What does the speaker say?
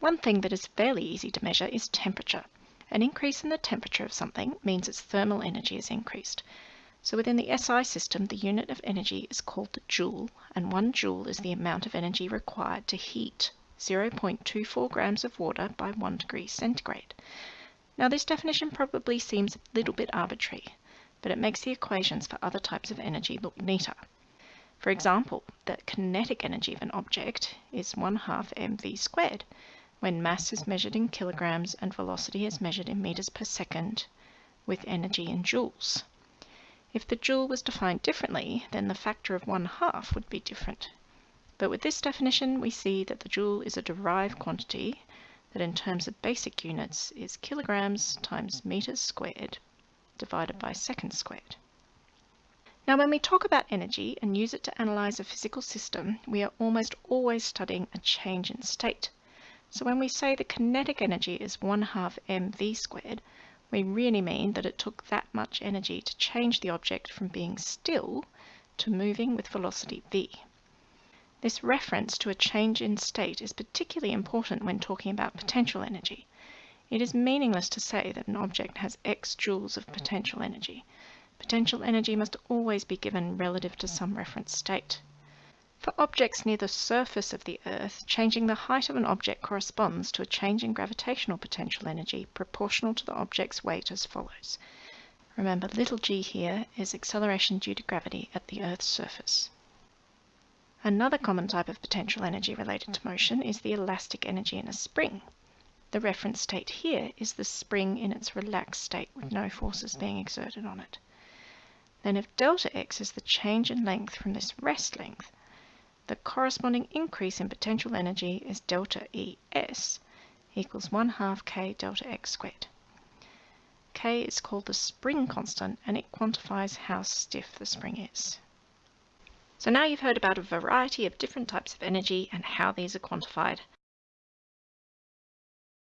One thing that is fairly easy to measure is temperature. An increase in the temperature of something means its thermal energy is increased. So within the SI system, the unit of energy is called the joule, and one joule is the amount of energy required to heat 0.24 grams of water by 1 degree centigrade. Now this definition probably seems a little bit arbitrary, but it makes the equations for other types of energy look neater. For example, the kinetic energy of an object is 1 half mv squared, when mass is measured in kilograms and velocity is measured in meters per second with energy in joules. If the joule was defined differently, then the factor of 1 half would be different. But with this definition, we see that the joule is a derived quantity that in terms of basic units is kilograms times meters squared divided by seconds squared. Now when we talk about energy and use it to analyze a physical system, we are almost always studying a change in state. So when we say the kinetic energy is 1 half mv squared, we really mean that it took that much energy to change the object from being still to moving with velocity v. This reference to a change in state is particularly important when talking about potential energy. It is meaningless to say that an object has x joules of potential energy. Potential energy must always be given relative to some reference state. For objects near the surface of the Earth, changing the height of an object corresponds to a change in gravitational potential energy proportional to the object's weight as follows. Remember, little g here is acceleration due to gravity at the Earth's surface. Another common type of potential energy related to motion is the elastic energy in a spring. The reference state here is the spring in its relaxed state with no forces being exerted on it. Then if delta x is the change in length from this rest length, the corresponding increase in potential energy is delta Es equals 1 half k delta x squared. K is called the spring constant and it quantifies how stiff the spring is. So now you've heard about a variety of different types of energy and how these are quantified.